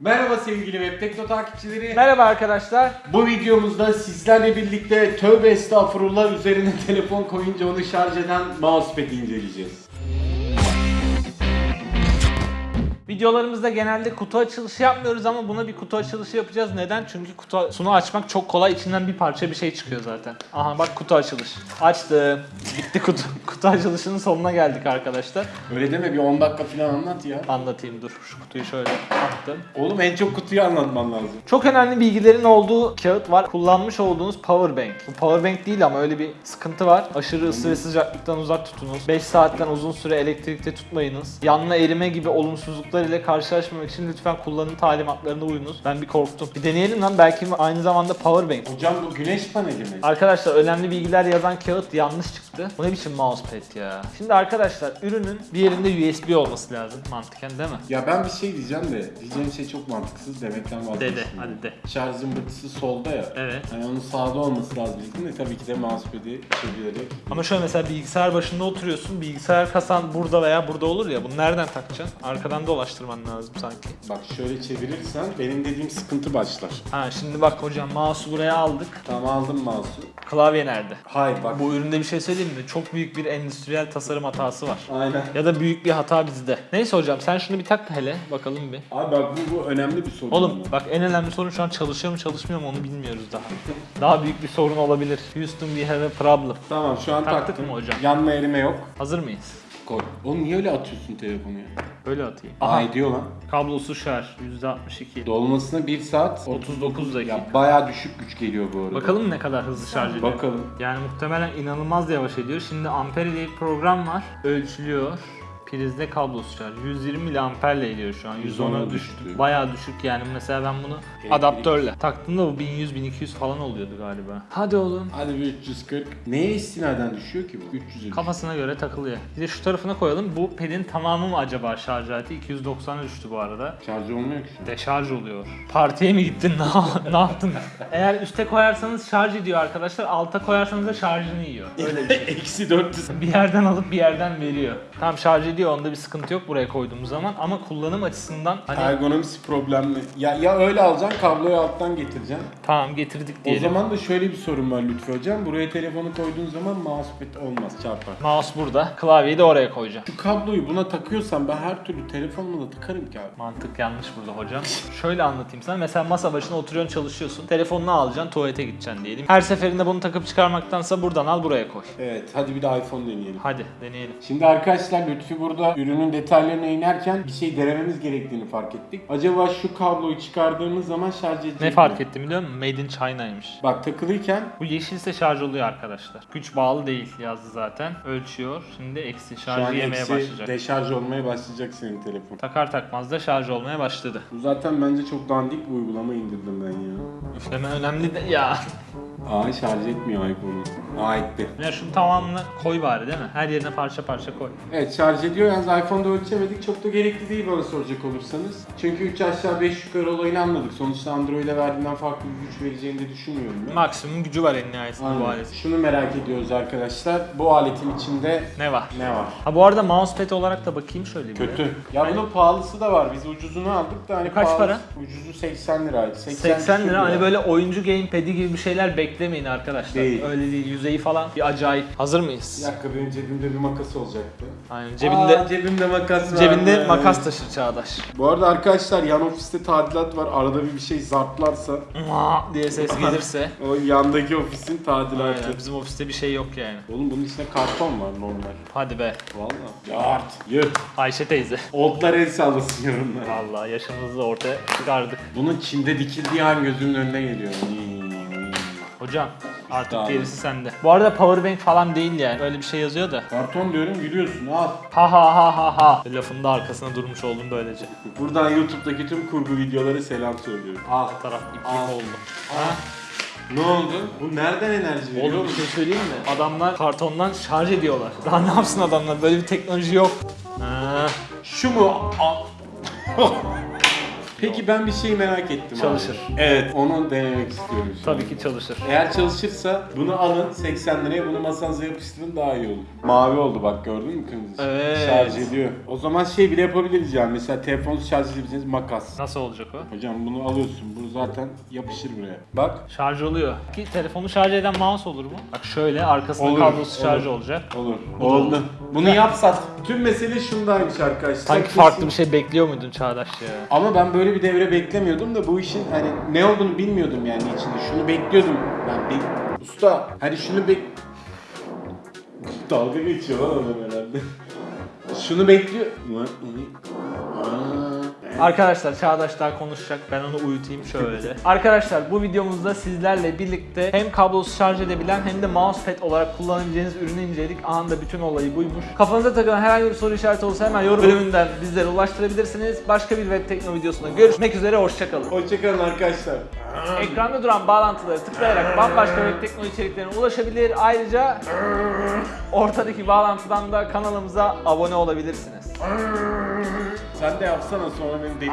Merhaba sevgili Web Tekno takipçileri. Merhaba arkadaşlar. Bu videomuzda sizlerle birlikte tövbe estağfurullah üzerine telefon koyunca onu şarj eden mousepad'i inceleyeceğiz. Videolarımızda genelde kutu açılışı yapmıyoruz ama buna bir kutu açılışı yapacağız. Neden? Çünkü kutusunu açmak çok kolay. İçinden bir parça bir şey çıkıyor zaten. Aha bak kutu açılış. Açtım. Bitti kutu. Kutu açılışının sonuna geldik arkadaşlar. Öyle deme bir 10 dakika falan anlat ya. Anlatayım dur. Şu kutuyu şöyle attım. Oğlum en çok kutuyu anlatman lazım. Çok önemli bilgilerin olduğu kağıt var. Kullanmış olduğunuz power bank. Bu power bank değil ama öyle bir sıkıntı var. Aşırı ısı ve sıcaklıktan uzak tutunuz. 5 saatten uzun süre elektrikte tutmayınız. Yanma erime gibi olumsuzluklar ile karşılaşmamak için lütfen kullanım talimatlarına uyunuz. Ben bir korktum. Bir deneyelim lan belki aynı zamanda power bank. Hocam bu güneş paneli mi? Arkadaşlar önemli bilgiler yazan kağıt yanlış çıktı. Bu ne biçim mousepad ya? Şimdi arkadaşlar ürünün bir yerinde USB olması lazım mantıken değil mi? Ya ben bir şey diyeceğim de diyeceğim şey çok mantıksız demekten vazgeçtim. De de hadi de. Şarj zımbırtısı solda ya. Evet. Hani onun sağda olması lazım dedim de tabii ki de mousepad'i çevirerek. Ama şöyle mesela bilgisayar başında oturuyorsun. Bilgisayar kasan burada veya burada olur ya. Bunu nereden takacaksın? Arkadan dolaştırman lazım sanki. Bak şöyle çevirirsen benim dediğim sıkıntı başlar. Ha şimdi bak hocam mouse'u buraya aldık. Tamam aldım mouse'u. Klavye nerede? Hayır bak. Bu üründe bir şey söyleyeyim mi? Çok büyük bir endüstriyel tasarım hatası var. Aynen. Ya da büyük bir hata bizde. Neyse hocam sen şunu bir tak hele bakalım bir. Abi bak bu, bu önemli bir sorun. Oğlum bak en önemli sorun şu an çalışıyor mu çalışmıyor mu onu bilmiyoruz daha. Daha büyük bir sorun olabilir. Houston we have a problem. Tamam şu an Taktık taktım. mı hocam? Yanma erime yok. Hazır mıyız? Koy. Oğlum niye öyle atıyorsun telefonu ya? Böyle atayım. Aha. Aha. ediyor lan. Kablosuz şarj %62. Dolmasına 1 saat 39 dakika. Ya bayağı düşük güç geliyor bu arada. Bakalım ne kadar hızlı şarj ediyor. Bakalım. Yani muhtemelen inanılmaz yavaş ediyor. Şimdi Ampere diye bir program var. Ölçülüyor. Prizde kablosuz şarj. 120 miliamperle ediyor şu an. 110'a 110'a düştü. düştü. Bayağı düşük yani. Mesela ben bunu Elektrik. adaptörle taktığımda bu 1100-1200 falan oluyordu galiba. Hadi oğlum. Hadi bir 340. Neye istinaden düşüyor ki bu? 300'e Kafasına göre takılıyor. Bir de şu tarafına koyalım. Bu pedin tamamı mı acaba şarj aleti? 290'a düştü bu arada. Şarj olmuyor ki şu an. Deşarj oluyor. Partiye mi gittin? Ne, ne yaptın? Eğer üste koyarsanız şarj ediyor arkadaşlar. Alta koyarsanız da şarjını yiyor. Öyle bir şey. Eksi 400. bir yerden alıp bir yerden veriyor. Tam şarj ediyor onda bir sıkıntı yok buraya koyduğumuz zaman ama kullanım açısından hani Ergonomisi problemli. Ya, ya öyle alacaksın kabloyu alttan getireceksin. tamam getirdik O diyelim. zaman da şöyle bir sorun var Lütfü Hocam. Buraya telefonu koyduğun zaman mousepad olmaz çarpar. Mouse burada, klavyeyi de oraya koyacağım. Şu kabloyu buna takıyorsan ben her türlü telefonumu da takarım ki abi. Mantık yanlış burada hocam. Şöyle anlatayım sana. Mesela masa başına oturuyorsun çalışıyorsun. Telefonunu alacaksın tuvalete gideceksin diyelim. Her seferinde bunu takıp çıkarmaktansa buradan al buraya koy. Evet hadi bir de iPhone deneyelim. Hadi deneyelim. Şimdi arkadaşlar Lütfi burada ürünün detaylarına inerken bir şey denememiz gerektiğini fark ettik. Acaba şu kabloyu çıkardığımız zaman şarj edecek Ne mi? fark ettim biliyor musun? Made in China'ymış. Bak takılıyken Bu yeşilse şarj oluyor arkadaşlar. Güç bağlı değil yazdı zaten. Ölçüyor. Şimdi eksi şu an şarjı yemeye eksi başlayacak. deşarj olmaya başlayacak senin telefon. Takar takmaz da şarj olmaya başladı. Bu zaten bence çok dandik bir uygulama indirdim ben ya. Üfleme önemli de ya. Aa şarj etmiyor iPhone'u. Aa etti. Ya şunu tamamını koy bari değil mi? Her yerine parça parça koy. Evet şarj ediyor yalnız iPhone'da ölçemedik. Çok da gerekli değil bana soracak olursanız. Çünkü 3 aşağı 5 yukarı olayını anladık. Sonuçta Android'e verdiğinden farklı bir güç vereceğini de düşünmüyorum ben. Maksimum gücü var en nihayetinde bu Aynen. aletin. Şunu merak ediyoruz arkadaşlar. Bu aletin içinde Ne var? ne var? Ha bu arada mousepad olarak da bakayım şöyle bir. Kötü. Ya bunun pahalısı da var. Biz ucuzunu aldık da hani Kaç pahalı- para? Ucuzu 80 liraydı. 80 küsür lira hani böyle oyuncu gamepad'i gibi bir şeyler beklemeyin arkadaşlar. Değil. Öyle değil. Yüzeyi falan bir acayip. Hazır mıyız? Bir dakika benim cebimde bir makas olacaktı. Aynen cebinde Aa, cebimde makas var. cebinde Evet. makas taşır Çağdaş. Bu arada arkadaşlar yan ofiste tadilat var. Arada bir bir şey zartlarsa Mua diye ses gelirse. o yandaki ofisin tadilatı. Aynen bizim ofiste bir şey yok yani. Oğlum bunun içinde karton var normal. Hadi be. Valla. Yart. Yıh. Ayşe teyze. Oldlar el sallasın yorumlara. Vallahi yaşımızı ortaya çıkardık. Bunun Çin'de dikildiği an gözümün önüne geliyor. Hocam artık Tamam. gerisi sende. Bu arada powerbank falan değil yani. Öyle bir şey yazıyor da. Karton diyorum gülüyorsun al. Ha ha ha ha ha. Lafın da arkasına durmuş oldum böylece. Buradan YouTube'daki tüm kurgu videoları selam söylüyorum. Al. Bu taraf iplik Aa. oldu. Ha? Ne oldu? Bu nereden enerji veriyor? Oğlum bir şey söyleyeyim mi? Adamlar kartondan şarj ediyorlar. Daha ne yapsın adamlar? Böyle bir teknoloji yok. Ha. Şu mu? Al. Peki ben bir şey merak ettim Çalışır. abi. Evet onu denemek istiyorum şu Tabii ki çalışır. Eğer çalışırsa bunu alın 80 liraya bunu masanıza yapıştırın daha iyi olur. Mavi oldu bak gördün mü kırmızı? Evet. Şarj ediyor. O zaman şey bile yapabiliriz yani mesela telefonu şarj edebileceğiniz makas. Nasıl olacak o? Hocam bunu alıyorsun bu zaten yapışır buraya. Bak Şarj oluyor. Ki telefonu şarj eden mouse olur mu? Bak şöyle arkasında Olur, kablosuz olur. şarj olacak. olur. Bu olur. Oldu. Bunu yap sat. Tüm mesele şundaymış arkadaşlar. Sanki farklı bir şey bekliyor muydun Çağdaş ya? Ama ben böyle bir devre beklemiyordum da bu işin hani ne olduğunu bilmiyordum yani içinde. Şunu bekliyordum. Ben bek... Usta hani şunu bek... Dalga geçiyor lan adam herhalde. Şunu bekliyor. Aa. Arkadaşlar Çağdaş daha konuşacak. Ben onu uyutayım şöyle. Arkadaşlar bu videomuzda sizlerle birlikte hem kablosuz şarj edebilen hem de mousepad olarak kullanabileceğiniz ürünü inceledik. Anında bütün olayı buymuş. Kafanıza takılan herhangi bir soru işareti olsa hemen yorum bölümünden bizlere ulaştırabilirsiniz. Başka bir web tekno videosunda görüşmek üzere. Hoşçakalın. Hoşçakalın arkadaşlar. Ekranda duran bağlantıları tıklayarak bambaşka web tekno içeriklerine ulaşabilir. Ayrıca ortadaki bağlantıdan da kanalımıza abone olabilirsiniz. Sen de yapsana sonra beni deli.